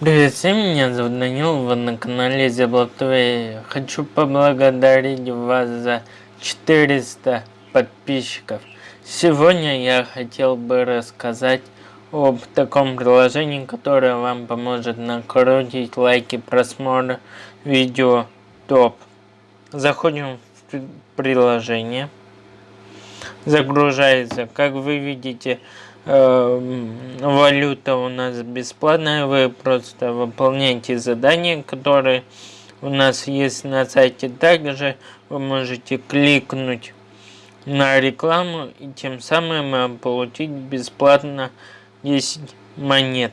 Привет всем, меня зовут Данил, вы на канале Зеблатвей. Хочу поблагодарить вас за 400 подписчиков. Сегодня я хотел бы рассказать об таком приложении, которое вам поможет накрутить лайки, просмотр видео топ. Заходим в приложение. Загружается, как вы видите, валюта у нас бесплатная, вы просто выполняете задания, которые у нас есть на сайте. Также вы можете кликнуть на рекламу и тем самым получить бесплатно 10 монет.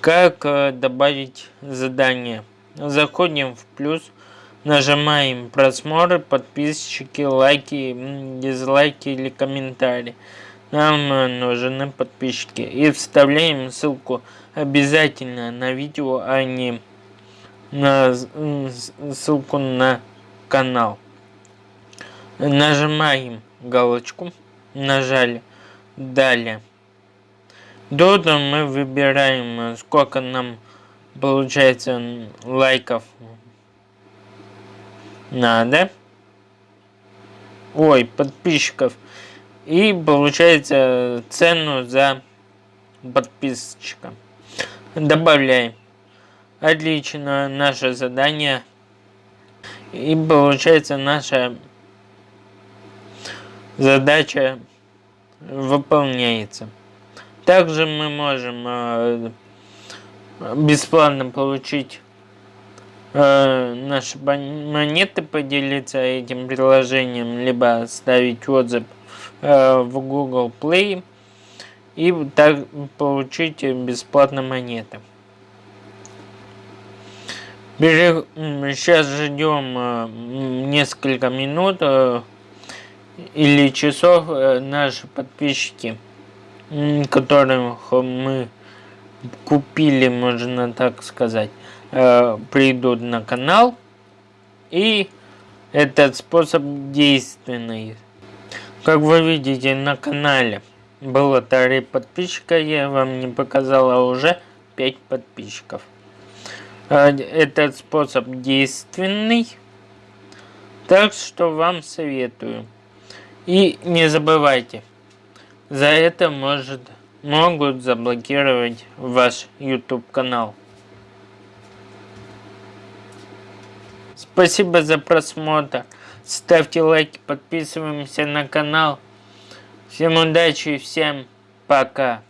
Как э, добавить задание? Заходим в плюс, нажимаем просмотры, подписчики, лайки, дизлайки или комментарии нам нужны подписчики. И вставляем ссылку обязательно на видео, а не на ссылку на канал. Нажимаем галочку, нажали далее. Тут мы выбираем, сколько нам получается лайков надо. Ой, подписчиков и получается цену за подписчика. Добавляем. Отлично, наше задание. И получается наша задача выполняется. Также мы можем э, бесплатно получить э, наши монеты, поделиться этим приложением, либо ставить отзыв в Google Play и так получить бесплатно монеты. Сейчас ждем э, несколько минут э, или часов наши подписчики, которых мы купили, можно так сказать, придут на канал. И этот способ действенный. Как вы видите на канале было 3 подписчика, я вам не показала уже 5 подписчиков. А, этот способ действенный, так что вам советую. И не забывайте, за это может, могут заблокировать ваш YouTube канал. Спасибо за просмотр. Ставьте лайки, подписываемся на канал. Всем удачи и всем пока.